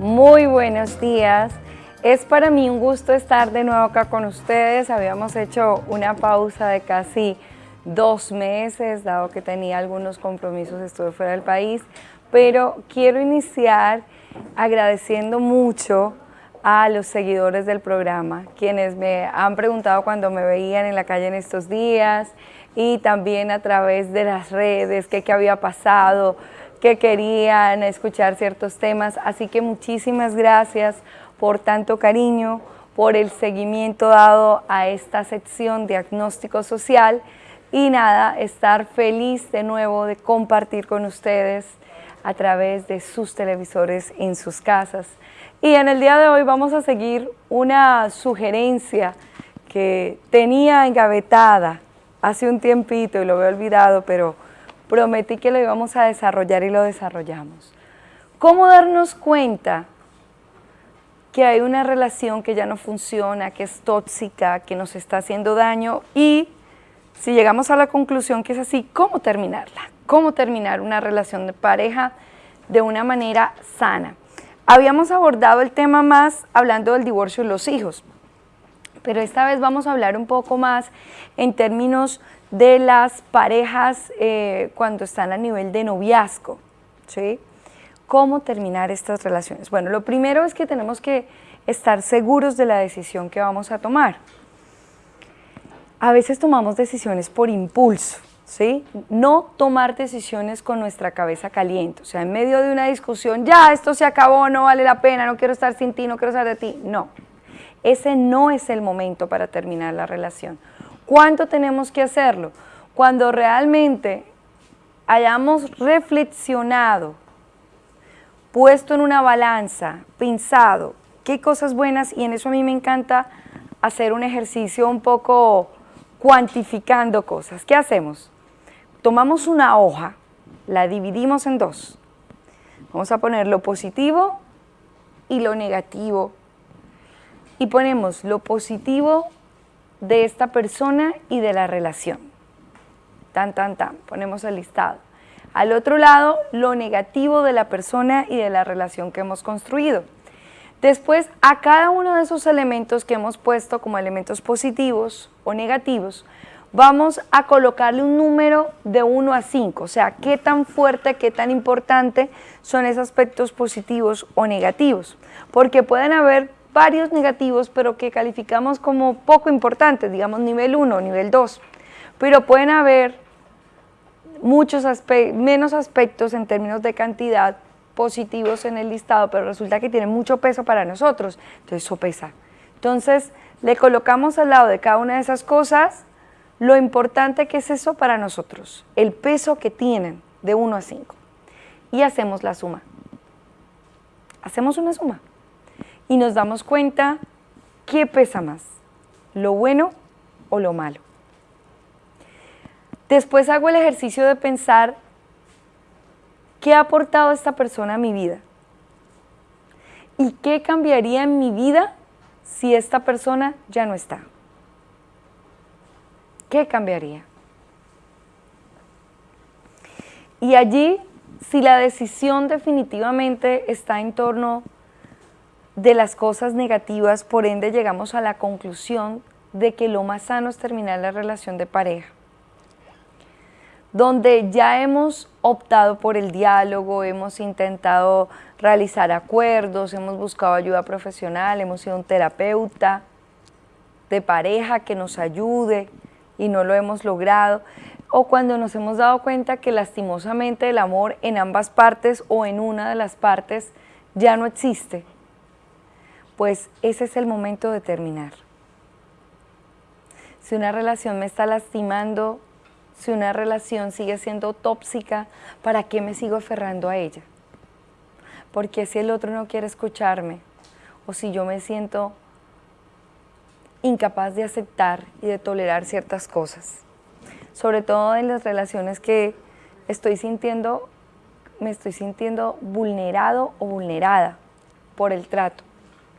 Muy buenos días. Es para mí un gusto estar de nuevo acá con ustedes. Habíamos hecho una pausa de casi dos meses, dado que tenía algunos compromisos, estuve fuera del país, pero quiero iniciar agradeciendo mucho a los seguidores del programa, quienes me han preguntado cuando me veían en la calle en estos días y también a través de las redes qué había pasado, que querían escuchar ciertos temas, así que muchísimas gracias por tanto cariño, por el seguimiento dado a esta sección diagnóstico social y nada, estar feliz de nuevo de compartir con ustedes a través de sus televisores en sus casas. Y en el día de hoy vamos a seguir una sugerencia que tenía engavetada hace un tiempito y lo había olvidado, pero prometí que lo íbamos a desarrollar y lo desarrollamos. ¿Cómo darnos cuenta que hay una relación que ya no funciona, que es tóxica, que nos está haciendo daño y si llegamos a la conclusión que es así, ¿cómo terminarla? ¿Cómo terminar una relación de pareja de una manera sana? Habíamos abordado el tema más hablando del divorcio y los hijos, pero esta vez vamos a hablar un poco más en términos de las parejas eh, cuando están a nivel de noviazgo, ¿sí? ¿Cómo terminar estas relaciones? Bueno, lo primero es que tenemos que estar seguros de la decisión que vamos a tomar. A veces tomamos decisiones por impulso, ¿sí? No tomar decisiones con nuestra cabeza caliente, o sea, en medio de una discusión, ya, esto se acabó, no vale la pena, no quiero estar sin ti, no quiero estar de ti, no. Ese no es el momento para terminar la relación. ¿Cuánto tenemos que hacerlo? Cuando realmente hayamos reflexionado, puesto en una balanza, pensado qué cosas buenas, y en eso a mí me encanta hacer un ejercicio un poco cuantificando cosas. ¿Qué hacemos? Tomamos una hoja, la dividimos en dos. Vamos a poner lo positivo y lo negativo. Y ponemos lo positivo de esta persona y de la relación. Tan, tan, tan. Ponemos el listado. Al otro lado, lo negativo de la persona y de la relación que hemos construido. Después, a cada uno de esos elementos que hemos puesto como elementos positivos o negativos, vamos a colocarle un número de 1 a 5, o sea, qué tan fuerte, qué tan importante son esos aspectos positivos o negativos, porque pueden haber varios negativos, pero que calificamos como poco importantes, digamos nivel 1, nivel 2. Pero pueden haber muchos menos aspectos en términos de cantidad positivos en el listado, pero resulta que tienen mucho peso para nosotros, entonces eso pesa. Entonces le colocamos al lado de cada una de esas cosas lo importante que es eso para nosotros, el peso que tienen de 1 a 5. Y hacemos la suma. Hacemos una suma y nos damos cuenta qué pesa más, lo bueno o lo malo. Después hago el ejercicio de pensar qué ha aportado esta persona a mi vida y qué cambiaría en mi vida si esta persona ya no está. ¿Qué cambiaría? Y allí, si la decisión definitivamente está en torno de las cosas negativas, por ende llegamos a la conclusión de que lo más sano es terminar la relación de pareja. Donde ya hemos optado por el diálogo, hemos intentado realizar acuerdos, hemos buscado ayuda profesional, hemos sido un terapeuta de pareja que nos ayude y no lo hemos logrado, o cuando nos hemos dado cuenta que lastimosamente el amor en ambas partes o en una de las partes ya no existe, pues ese es el momento de terminar. Si una relación me está lastimando, si una relación sigue siendo tóxica, ¿para qué me sigo aferrando a ella? Porque si el otro no quiere escucharme, o si yo me siento incapaz de aceptar y de tolerar ciertas cosas, sobre todo en las relaciones que estoy sintiendo, me estoy sintiendo vulnerado o vulnerada por el trato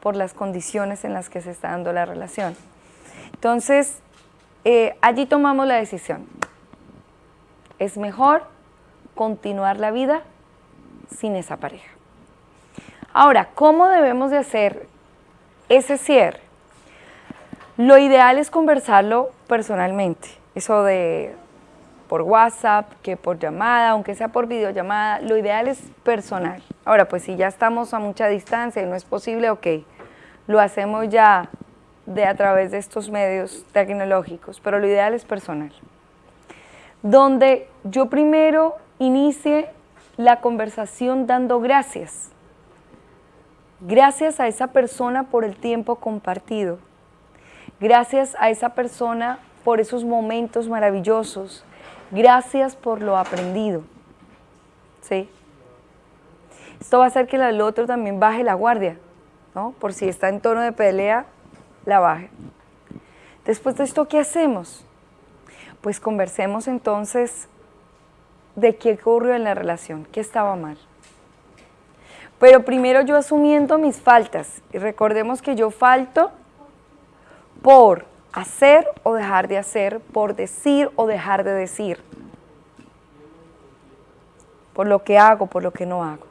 por las condiciones en las que se está dando la relación. Entonces, eh, allí tomamos la decisión. Es mejor continuar la vida sin esa pareja. Ahora, ¿cómo debemos de hacer ese cierre? Lo ideal es conversarlo personalmente, eso de por WhatsApp, que por llamada, aunque sea por videollamada, lo ideal es personal. Ahora, pues si ya estamos a mucha distancia y no es posible, ok, lo hacemos ya de a través de estos medios tecnológicos, pero lo ideal es personal. Donde yo primero inicie la conversación dando gracias. Gracias a esa persona por el tiempo compartido. Gracias a esa persona por esos momentos maravillosos. Gracias por lo aprendido. ¿Sí? Esto va a hacer que el otro también baje la guardia, ¿no? Por si está en tono de pelea, la baje. Después de esto, ¿qué hacemos? Pues conversemos entonces de qué ocurrió en la relación, qué estaba mal. Pero primero yo asumiendo mis faltas, y recordemos que yo falto por hacer o dejar de hacer, por decir o dejar de decir, por lo que hago, por lo que no hago.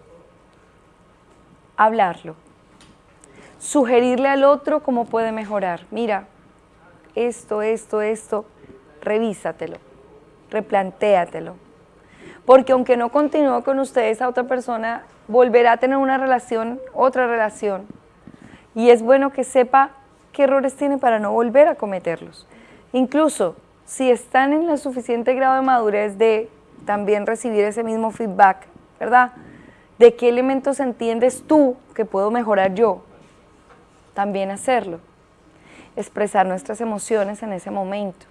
Hablarlo sugerirle al otro cómo puede mejorar. Mira, esto, esto, esto, revísatelo, replantéatelo. Porque aunque no continúe con ustedes, esa otra persona volverá a tener una relación, otra relación. Y es bueno que sepa qué errores tiene para no volver a cometerlos. Incluso si están en el suficiente grado de madurez de también recibir ese mismo feedback, ¿verdad? ¿De qué elementos entiendes tú que puedo mejorar yo? también hacerlo, expresar nuestras emociones en ese momento.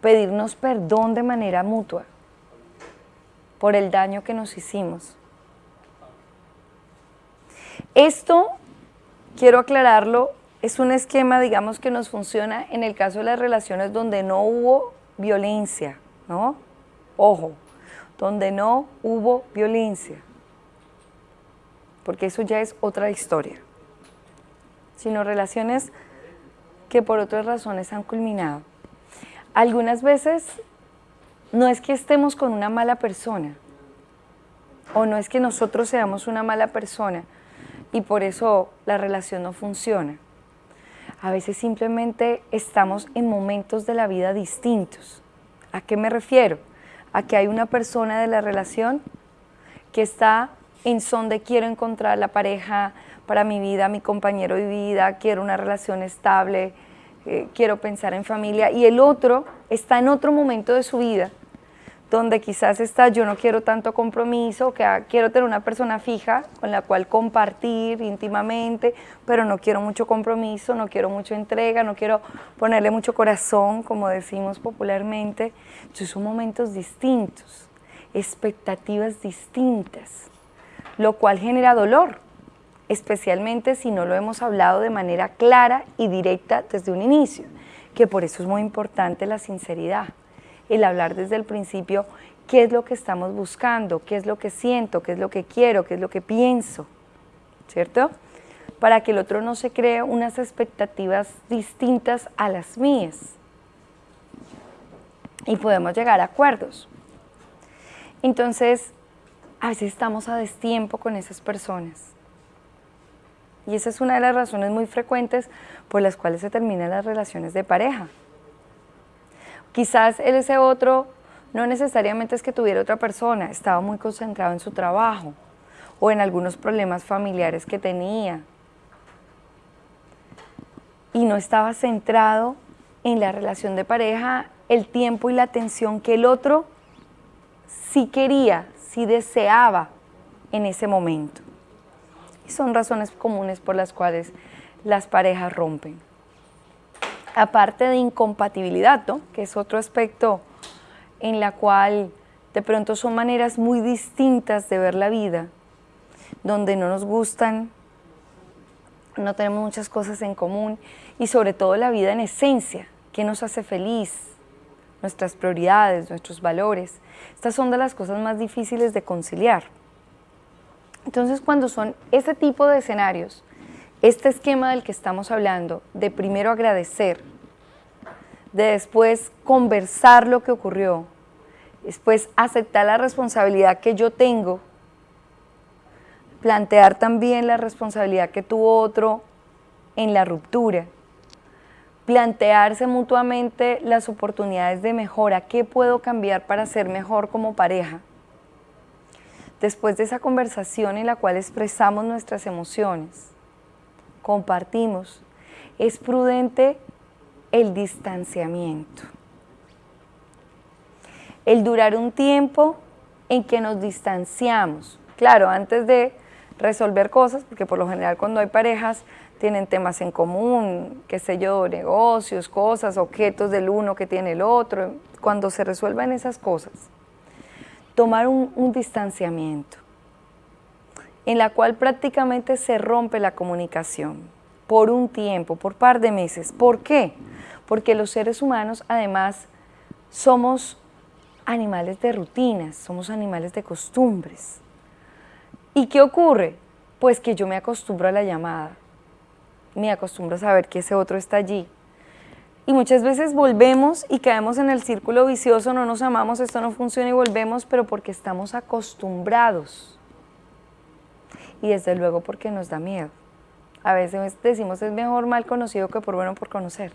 Pedirnos perdón de manera mutua por el daño que nos hicimos. Esto, quiero aclararlo, es un esquema, digamos, que nos funciona en el caso de las relaciones donde no hubo violencia, ¿no? Ojo, donde no hubo violencia porque eso ya es otra historia, sino relaciones que por otras razones han culminado. Algunas veces no es que estemos con una mala persona, o no es que nosotros seamos una mala persona y por eso la relación no funciona. A veces simplemente estamos en momentos de la vida distintos. ¿A qué me refiero? A que hay una persona de la relación que está en son de quiero encontrar la pareja para mi vida, mi compañero de vida, quiero una relación estable, eh, quiero pensar en familia, y el otro está en otro momento de su vida, donde quizás está yo no quiero tanto compromiso, quiero tener una persona fija con la cual compartir íntimamente, pero no quiero mucho compromiso, no quiero mucha entrega, no quiero ponerle mucho corazón, como decimos popularmente. Entonces son momentos distintos, expectativas distintas lo cual genera dolor, especialmente si no lo hemos hablado de manera clara y directa desde un inicio, que por eso es muy importante la sinceridad, el hablar desde el principio qué es lo que estamos buscando, qué es lo que siento, qué es lo que quiero, qué es lo que pienso, ¿cierto? Para que el otro no se cree unas expectativas distintas a las mías. Y podemos llegar a acuerdos. Entonces, a veces estamos a destiempo con esas personas. Y esa es una de las razones muy frecuentes por las cuales se terminan las relaciones de pareja. Quizás ese otro no necesariamente es que tuviera otra persona, estaba muy concentrado en su trabajo o en algunos problemas familiares que tenía. Y no estaba centrado en la relación de pareja, el tiempo y la atención que el otro sí quería, si deseaba en ese momento. Y son razones comunes por las cuales las parejas rompen. Aparte de incompatibilidad, que es otro aspecto en la cual de pronto son maneras muy distintas de ver la vida, donde no nos gustan, no tenemos muchas cosas en común y sobre todo la vida en esencia, que nos hace feliz, nuestras prioridades, nuestros valores. Estas son de las cosas más difíciles de conciliar. Entonces, cuando son ese tipo de escenarios, este esquema del que estamos hablando, de primero agradecer, de después conversar lo que ocurrió, Después, aceptar la responsabilidad que yo tengo. Plantear también la responsabilidad que tuvo otro en la ruptura. Plantearse mutuamente las oportunidades de mejora. ¿Qué puedo cambiar para ser mejor como pareja? Después de esa conversación en la cual expresamos nuestras emociones, compartimos, es prudente el distanciamiento. El durar un tiempo en que nos distanciamos. Claro, antes de resolver cosas, porque por lo general cuando hay parejas tienen temas en común, qué sé yo, negocios, cosas, objetos del uno que tiene el otro, cuando se resuelvan esas cosas, tomar un, un distanciamiento en la cual prácticamente se rompe la comunicación por un tiempo, por par de meses. ¿Por qué? Porque los seres humanos además somos animales de rutinas, somos animales de costumbres. ¿Y qué ocurre? Pues que yo me acostumbro a la llamada, me acostumbro a saber que ese otro está allí. Y muchas veces volvemos y caemos en el círculo vicioso, no nos amamos, esto no funciona y volvemos, pero porque estamos acostumbrados. Y desde luego porque nos da miedo. A veces decimos es mejor mal conocido que por bueno por conocer.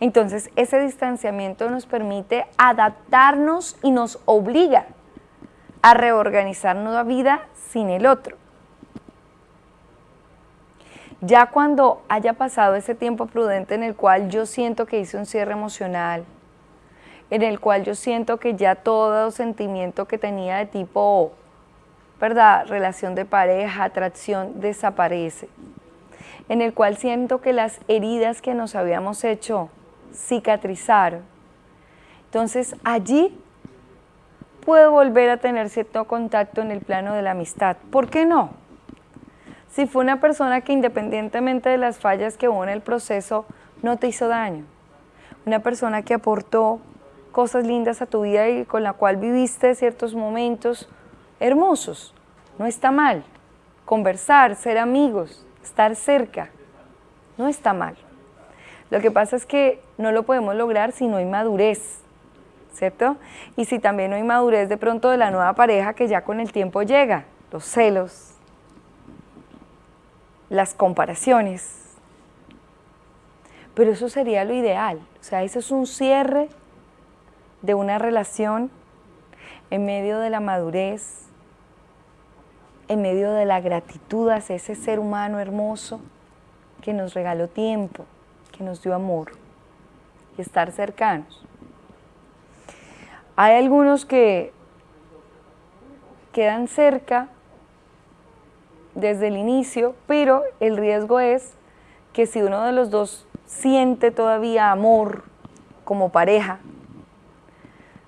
Entonces ese distanciamiento nos permite adaptarnos y nos obliga a reorganizar nueva vida sin el otro. Ya cuando haya pasado ese tiempo prudente en el cual yo siento que hice un cierre emocional, en el cual yo siento que ya todo sentimiento que tenía de tipo, ¿verdad? Relación de pareja, atracción, desaparece. En el cual siento que las heridas que nos habíamos hecho cicatrizar. Entonces allí puedo volver a tener cierto contacto en el plano de la amistad. ¿Por qué no? Si fue una persona que independientemente de las fallas que hubo en el proceso, no te hizo daño. Una persona que aportó cosas lindas a tu vida y con la cual viviste ciertos momentos hermosos. No está mal. Conversar, ser amigos, estar cerca, no está mal. Lo que pasa es que no lo podemos lograr si no hay madurez, ¿cierto? Y si también no hay madurez de pronto de la nueva pareja que ya con el tiempo llega, los celos, las comparaciones. Pero eso sería lo ideal, o sea, eso es un cierre de una relación en medio de la madurez, en medio de la gratitud hacia ese ser humano hermoso que nos regaló tiempo, que nos dio amor y estar cercanos. Hay algunos que quedan cerca desde el inicio, pero el riesgo es que si uno de los dos siente todavía amor como pareja,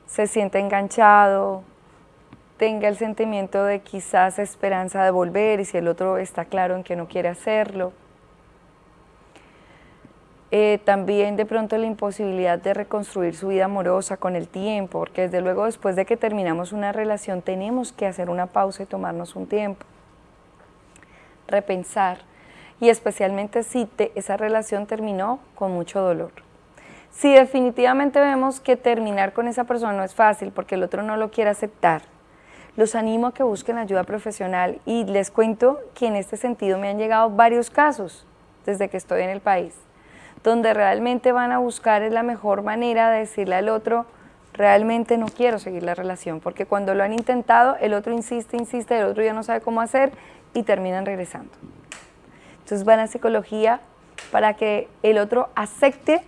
se siente enganchado, tenga el sentimiento de quizás esperanza de volver y si el otro está claro en que no quiere hacerlo, eh, también de pronto la imposibilidad de reconstruir su vida amorosa con el tiempo, porque desde luego después de que terminamos una relación tenemos que hacer una pausa y tomarnos un tiempo, repensar, y especialmente si esa relación terminó con mucho dolor. Si definitivamente vemos que terminar con esa persona no es fácil porque el otro no lo quiere aceptar, los animo a que busquen ayuda profesional y les cuento que en este sentido me han llegado varios casos desde que estoy en el país donde realmente van a buscar la mejor manera de decirle al otro, realmente no quiero seguir la relación, porque cuando lo han intentado, el otro insiste, insiste, el otro ya no sabe cómo hacer y terminan regresando. Entonces van a psicología para que el otro acepte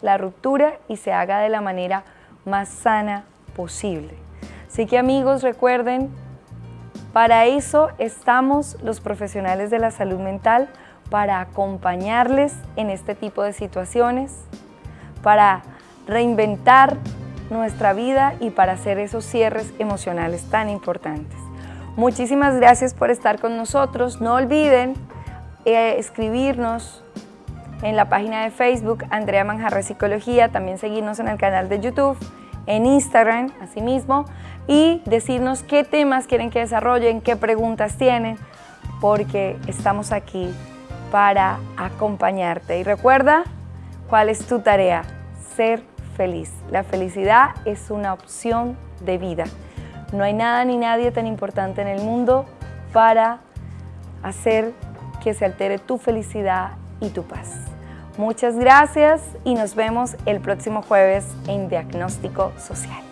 la ruptura y se haga de la manera más sana posible. Así que amigos, recuerden, para eso estamos los profesionales de la salud mental, para acompañarles en este tipo de situaciones, para reinventar nuestra vida y para hacer esos cierres emocionales tan importantes. Muchísimas gracias por estar con nosotros. No olviden eh, escribirnos en la página de Facebook Andrea Manjarre Psicología, también seguirnos en el canal de YouTube, en Instagram, asimismo, y decirnos qué temas quieren que desarrollen, qué preguntas tienen, porque estamos aquí para acompañarte. Y recuerda, ¿cuál es tu tarea? Ser feliz. La felicidad es una opción de vida. No hay nada ni nadie tan importante en el mundo para hacer que se altere tu felicidad y tu paz. Muchas gracias y nos vemos el próximo jueves en Diagnóstico Social.